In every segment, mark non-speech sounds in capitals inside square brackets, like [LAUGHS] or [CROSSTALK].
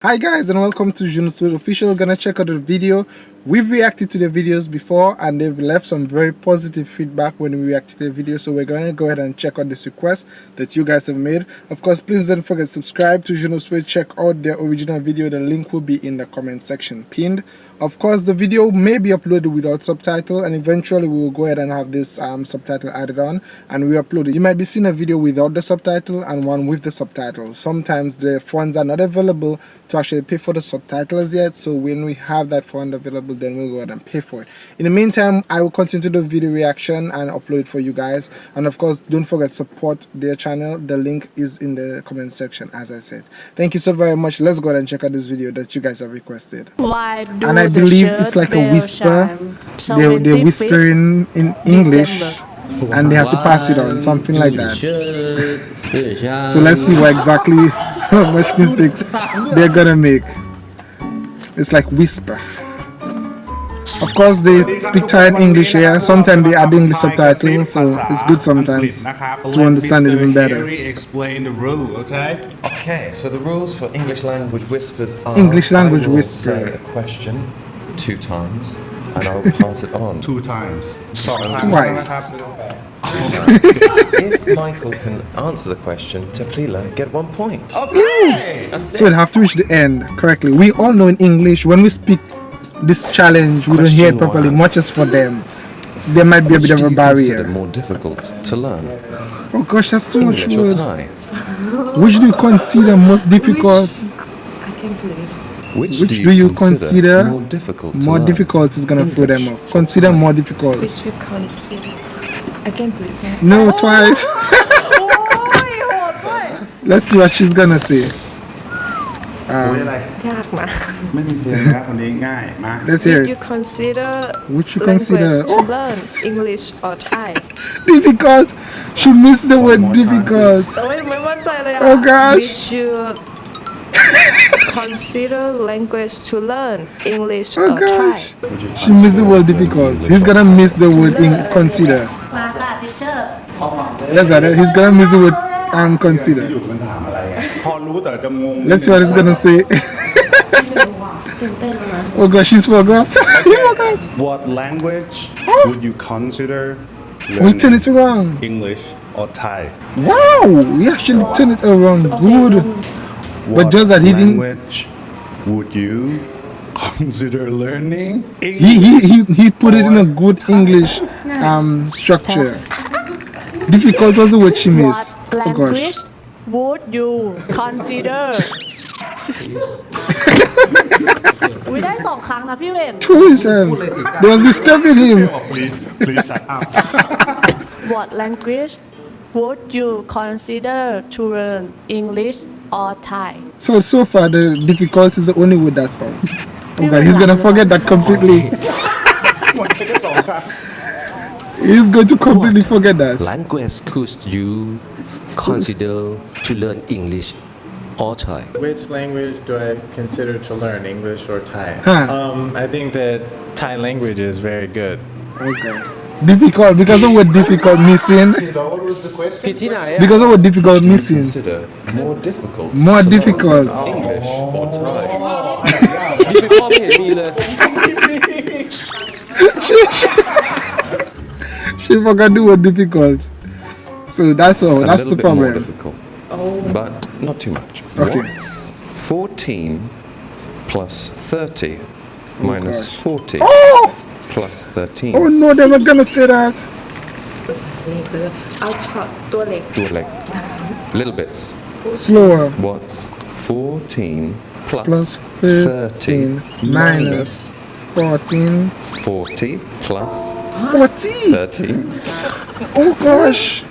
Hi guys and welcome to Junoswell official. Gonna check out the video. We've reacted to the videos before and they've left some very positive feedback when we reacted to the video so we're gonna go ahead and check out this request that you guys have made. Of course please don't forget to subscribe to Junoswell check out their original video. The link will be in the comment section pinned of course, the video may be uploaded without subtitle and eventually we will go ahead and have this um, subtitle added on and we upload it. You might be seeing a video without the subtitle and one with the subtitle. Sometimes the funds are not available to actually pay for the subtitles yet so when we have that fund available then we'll go ahead and pay for it. In the meantime, I will continue to do video reaction and upload it for you guys and of course don't forget support their channel. The link is in the comment section as I said. Thank you so very much. Let's go ahead and check out this video that you guys have requested. Why do I believe it's like a whisper. They, they're whispering in English and they have to pass it on, something like that. so let's see what exactly [LAUGHS] how much mistakes they're gonna make. It's like whisper. Of course, they speak Thai and English here. Sometimes they add English subtitles, so it's good sometimes to understand it even better. explain the rule, okay? Okay, so the rules for English language whispers are English language I whisper. say a question two times and I'll pass it on. Two times. Sorry, Twice. if Michael can answer the question, Teplila get one point. Okay! So you have to reach the end correctly. We all know in English when we speak this challenge, we don't hear it properly, much as for them. There might be a bit of a barrier. more difficult to learn? Oh gosh, that's too much English or word. Thai? Which do you consider most difficult? I can please. Which, Which do you consider more difficult to More difficult is gonna throw them off. Consider more difficult. Which we consider. I can please. No, twice. [LAUGHS] Let's see what she's gonna say. โอ้ยอะไร ยากนะ ไม่มีเพลงนะคนนี้ง่าย มา Let's hear You it. consider Which you language consider to oh, learn English or Thai [LAUGHS] difficult. She missed the word difficult. โอ้ยไม่มั่นใจเลยอะ Oh gosh. Which you consider language to learn English Oh or Thai gosh. She missed the word difficult. He's gonna miss the word in consider. มาค่ะทิเชอร์ That's that. He's gonna miss the word and consider. Let's see what he's gonna say. [LAUGHS] oh gosh, she's forgot. [LAUGHS] Okay. forgot. What language would you consider? We turn it around. English or Thai. Wow, we actually turn it around. Good. What but just that he didn't. Language would you consider learning? English he he he, he put it in a good Thai. English um structure. Difficult was the word she missed. Oh gosh language would you consider [LAUGHS] วิได้สองครั้งนะพี่เวน Two times. They was disturbing him. please please shut [LAUGHS] up What language would you consider to learn English or Thai So, so far, the difficult is the only word that's out. Oh god, he's gonna forget that completely. [LAUGHS] He's going to completely what forget that. Language could you consider to learn English or Thai? Which language do I consider to learn, English or Thai? Huh. Um, I think that Thai language is very good. Okay. Difficult because of what difficult missing. what was the question? Because of what difficult missing. More difficult. More difficult. English or Thai? Oh. [LAUGHS] oh [LAUGHS] [LAUGHS] she can do what difficult. So that's all. A that's the problem. difficult, but not too much. Okay. What's 14 plus 30 oh minus gosh. 40 oh! plus 13? Oh no, they were gonna say that. Little bits. Slower. What's 14 plus, plus thirteen minus 14. 40 plus. 40? 30. Oh gosh!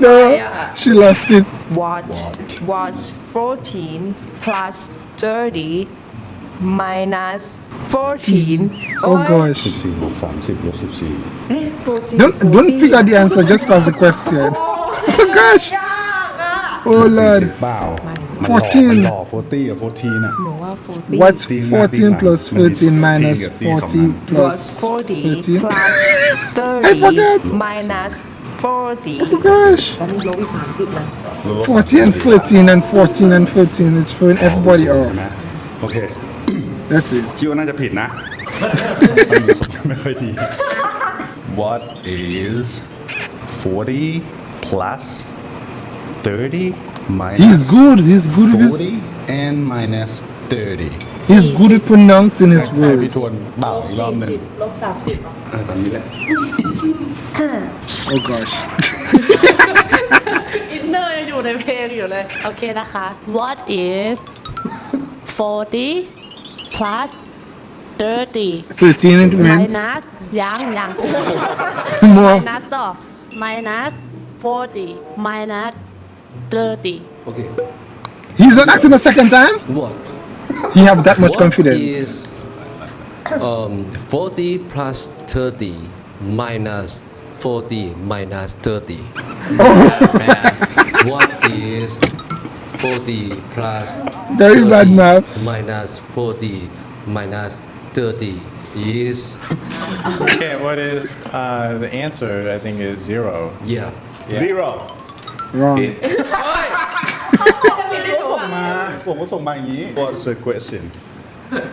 no, [LAUGHS] she lost it. What, what was 14 plus 30 minus 14? Oh gosh. 14, eh, 14. Don't, don't figure the answer, just pass the question. [LAUGHS] Oh gosh. Oh Lord 40เปล่ามันหล่อ 14 มันหล่อ40อ่ะ14อ่ะ หนูว่า 40 what's ตีมาตี 14 มา plus มันมี 13 minus ตีกับตีสองอัน 40 plus was 40 13 plus I forgot 30 minus 40 oh gosh ตอนนี้ลบอีก30นะ 40 and 14 and 14 and 14 it's throwing everybody ใช่ off ไหมโอเค that's it คิดว่าน่าจะผิดนะ มันดูสมไม่ค่อยดี [LAUGHS] What is 40 plus 30 minus he's good he's good with his 40 and minus 30 he's good at pronouncing his ให้พี่ words ทวนเปล่าอีกรอบหนึ่ง ลบ30อ่ะ เออตอนนี้แหละ oh gosh อินเนอร์ยังอยู่ในเพลงอยู่เลย โอเคนะคะ What is 40 plus 30 13 it means minus ยังยัง [LAUGHS] more minus ต่อ minus 40 minus 30 Okay. he's not asking a second time What? he have that much What confidence is um 40 plus 30 minus 40 minus 30? [LAUGHS] Oh. what is 40 plus Very 30 bad maths. minus 40 minus 30 is Okay, what is uh, the answer? I think is zero. yeah. Zero. Wrong. What? What's the question?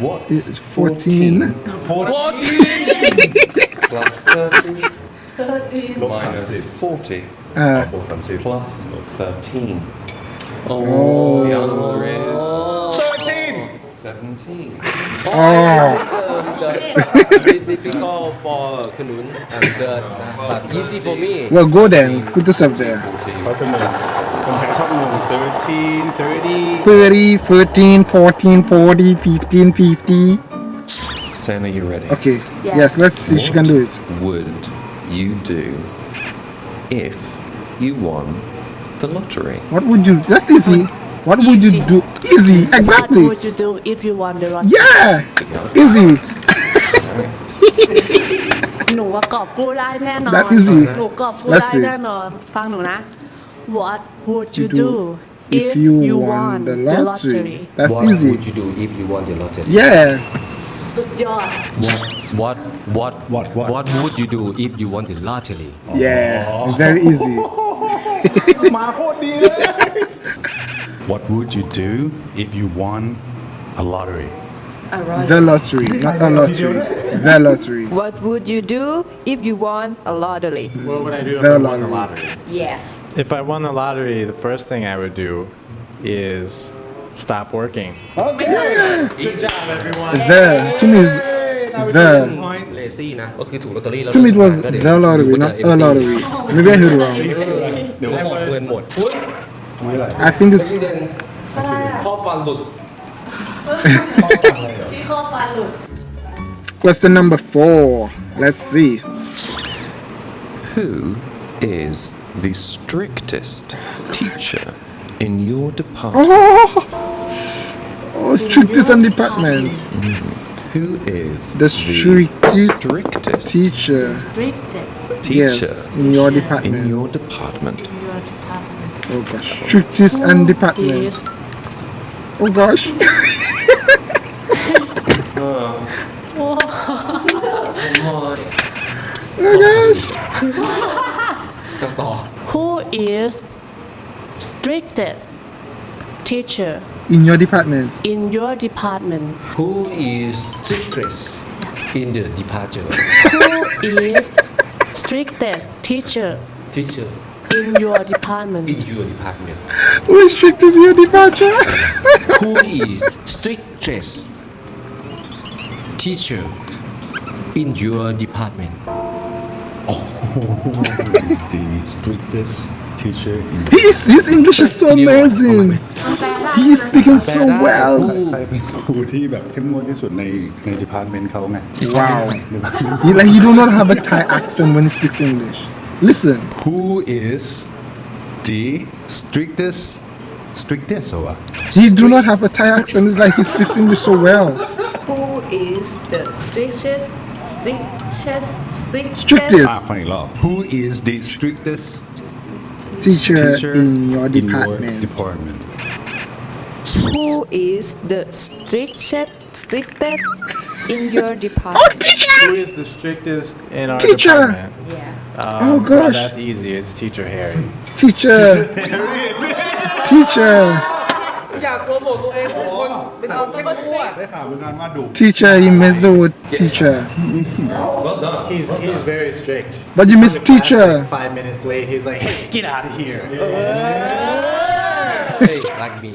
What is 14? 14. 14. plus 30. 30. Minus 40. Uh, plus 13. Oh, oh, the answer is... 13! 17. Oh the, for Kunun and uh, but easy for me. Well, go then. Put yourself there. 13, 30. 30, 13, 14, 40, 15, 50. Sam, are you ready? Okay. Yes, let's see if she can do it. would you do if you won the lottery? What would you... That's easy. what would you do easy What exactly [LAUGHS] would you do if you won the lottery yeah easy หนูว่ากอบกู้ได้แน่นอน That easy. หนูกอบกู้ Let's ได้ see. แน่นอน ฟังหนูนะ What would you do do if you won the lottery that's what easy would you do if you won the lottery? yeah สุดยอด What what what What, what? what would you do if you won the lottery? yeah very easy [LAUGHS] [LAUGHS] มาโคตรดีเลย what would you do if you won a lottery? Lottery. The lottery, not a lottery. The lottery. What would you do if you won a lottery? What would I do if the I lottery. won a lottery? Yeah. If I won the lottery, the first thing I would do is stop working. Okay. Yeah. Good job, everyone. The to me is the to me it was the lottery, not a lottery. [LAUGHS] Maybe I heard wrong. เดี๋ยวหมดเงินหมด I think it's ข้อฟันหลุด ที่ข้อฟันหลุด [LAUGHS] question number four let's see Who is the strictest teacher in your department? oh strictest and department Who is the strictest strictest teacher strictest teacher yes in your department in your department? your department oh gosh strictest oh, and department is oh gosh. [LAUGHS] Oh. oh gosh. [LAUGHS] Who is strictest teacher in your department? in your department? Who is strictest in the department? who is strictest teacher? Teacher in your department in your department who is strictest in your departure Who is strictest teacher in your department [LAUGHS] the strictest teacher in his his English is so amazing he is speaking so well ใครเป็นครูที่แบบเข้มงวดที่สุดในใน department เขาไง wow he like he do not have a Thai accent when he speaks English Listen. Who is the strictest? Strictest or? He do not have a Thai accent. It's like he speaks English so well. Who is the strictest? Strictest. Strictest. Strictest. Ah, Who is the strictest teacher, teacher in your department? In your department. Who is the strictest strictest in your oh, department? Oh, teacher! Who is the strictest in our teacher. department? Teacher. Yeah. Um, Oh, well, gosh. that's easy. It's Teacher Harry. Teacher, teacher, อยากโปรโมทตัวเองเป็นคนเป็นคนที่พูด ได้ข่าวเหมือนกันว่าดุ teacher. You missed the word teacher, He's, he's very strict. but you missed teacher. Five minutes late, he's like, hey, get out of here. เฮ้ยรักมี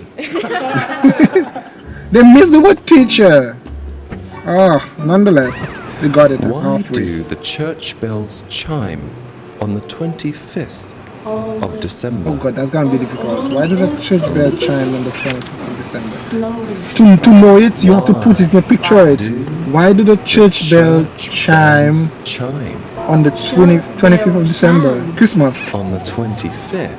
They missed the word teacher. Oh, nonetheless, they got it Why halfway. do the church bells chime on the 25th of oh. December? Oh god, that's gonna be difficult. Why do the church bell chime on the 25th of December? Slowly. To, to know it, you have to put it in a picture it. Why do the church bell chime bells chime on the 20, 25th of December? Christmas. on the 25th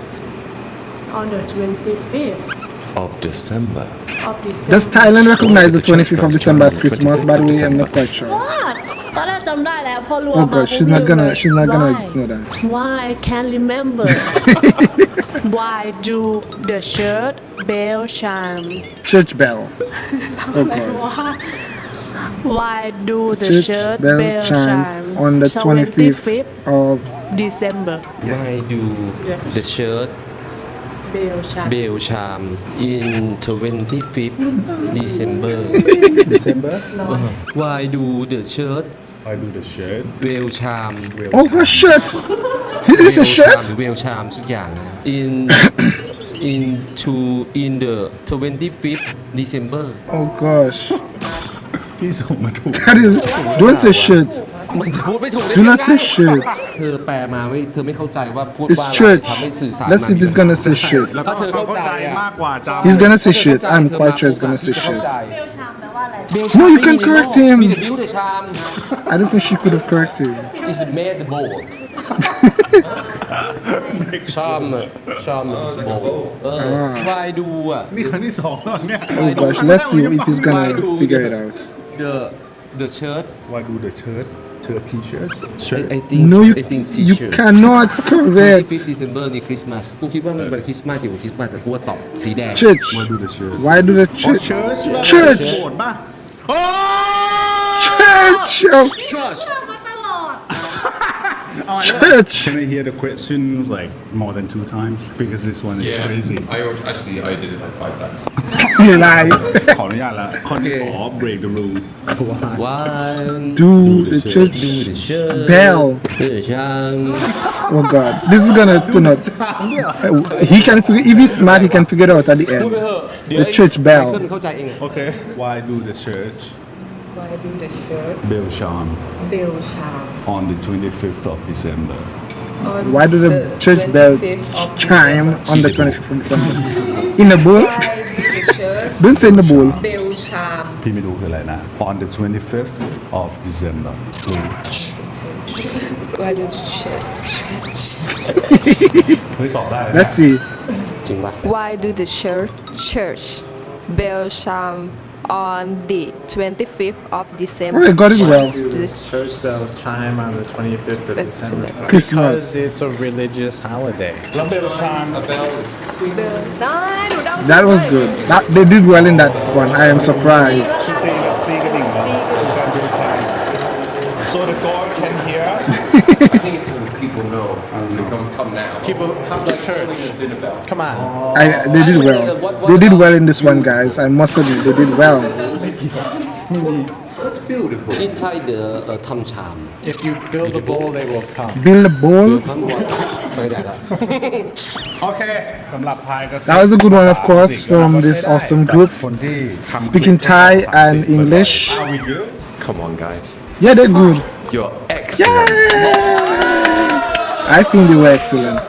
On the 25th of December. of December. Does Thailand recognize the 25th of December as Christmas? By the way, I'm not quite sure. What? ตอนแรกจำได้แล้วพอรวม Oh มา god, she's not ปุ๊บ gonna, ลืม she's not gonna Why? know that. Why I can't remember [LAUGHS] Why do the church bell chime Church bell. [LAUGHS] Oh god. Why do the Church church bell bell chime chime on the 25th of December Why do the church bell chime bell chime in 25th December December? Why do the church I do the shirt bell chime Oh god, shirt! It is a shirt? bell chime สักอย่าง in [COUGHS] in to in the 25th December Oh gosh. พี่ส่งมาถูก That is, don't say shirt. มันจะพูดไม่ถูกได้ Do ยัง not ไง say shirt. เธอแปลมาไม่เธอไม่เข้าใจว่าพูด It's ว่าอะไร church. ทำให้สื่อสาร Let's see if he's gonna say shirt. ถ้าเธอเข้าใจอะ มากกว่าจำ He's gonna say shirt. I'm quite sure he's gonna say shirt. No, you can correct him. [LAUGHS] มีแต่บิวแต่ชาม I don't think she could have corrected him. [LAUGHS] [LAUGHS] is made the bowl ชามอะชาม is bowl เออ why do อ่ะ นี่ครั้งที่สองแล้วเนี่ย Oh gosh, let's see if he's gonna figure it out. the the shirt Why do the shirt shirt t-shirt I, shirt I think No, you I think you t-shirt cannot correct. 25 December นี่คริสต์มาสกูคิดว่ามันเป็นคริสต์มาสอยู่คริสต์มาสแต่กูว่าตอบสีแดง Church. Why do the shirt Why do the church? church Church. โกรธป่ะ Church. Oh, church church. Can I hear the questions like more than two times because this one is crazy I actually I did it like five times. [LAUGHS] You lie. ขออนุญาตแล้วข้อนี้ขอ break the rule one Do the church do the shirt bell. เออชาม Oh god, this is gonna turn out. Uh, He can figure. If he's smart, he can figure it out at the พูดไป end. เถอะเดี๋ยว The church ไอ้ bell. เติ้ลเข้าใจเอง Okay Why do the church Why do the church bell chime bell chime on the 25th of December on Why do the church bell 25th of chime December? on the 25th of December? In a bowl? Why do the church Don't say in the bowl. bell chime พี่ไม่รู้คืออะไรนะ on the 25th of December Why do the church [LAUGHS] เฮ้ยตอบได้ Let's see. จริงป่ะ Why do the church church bell chime on the 25th of December. Well, got it well. Church bell chime on the 25th of December. Christmas. Because it's a religious holiday. Oh, that was good. That, they did well in that one. I am surprised. So the God can hear. [LAUGHS] People have the church. Come on. I, they did well. They did well in this one, guys. I must admit, they did well. That's beautiful. Inside the uh, tam cham. If you build a bowl, they will come. Build [LAUGHS] a bowl? that was a good one, of course, from this awesome group. Speaking Thai and English. Come on, guys. Yeah, they're good. You're excellent. Yay! I think they were excellent.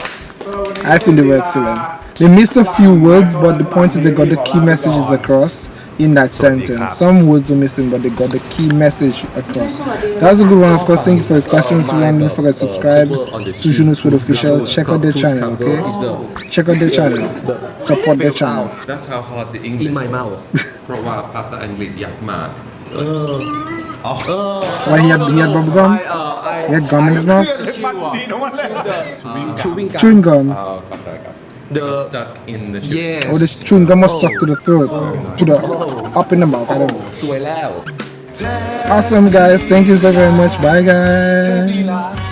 I think they were excellent. They missed a few words, but the point is they got the key messages across in that sentence. Some words were missing, but they got the key message across. That was a good one, of course. Thank you for your questions. Don't forget to subscribe to Junos Food Official. Check out their channel, okay? Check out their channel. Support their channel. That's how hard the English in my mouth เพราะว่าภาษาอังกฤษยากมาก [LAUGHS] Oh. Why he had, he had bubble gum? He had gum in his mouth? [LAUGHS] Chewing gum. Chewing gum. Oh, the stuck in the yes. Oh, this chewing gum was stuck to the throat. To the up in the mouth. I don't know. Awesome, guys. Thank you so very much. Bye, guys.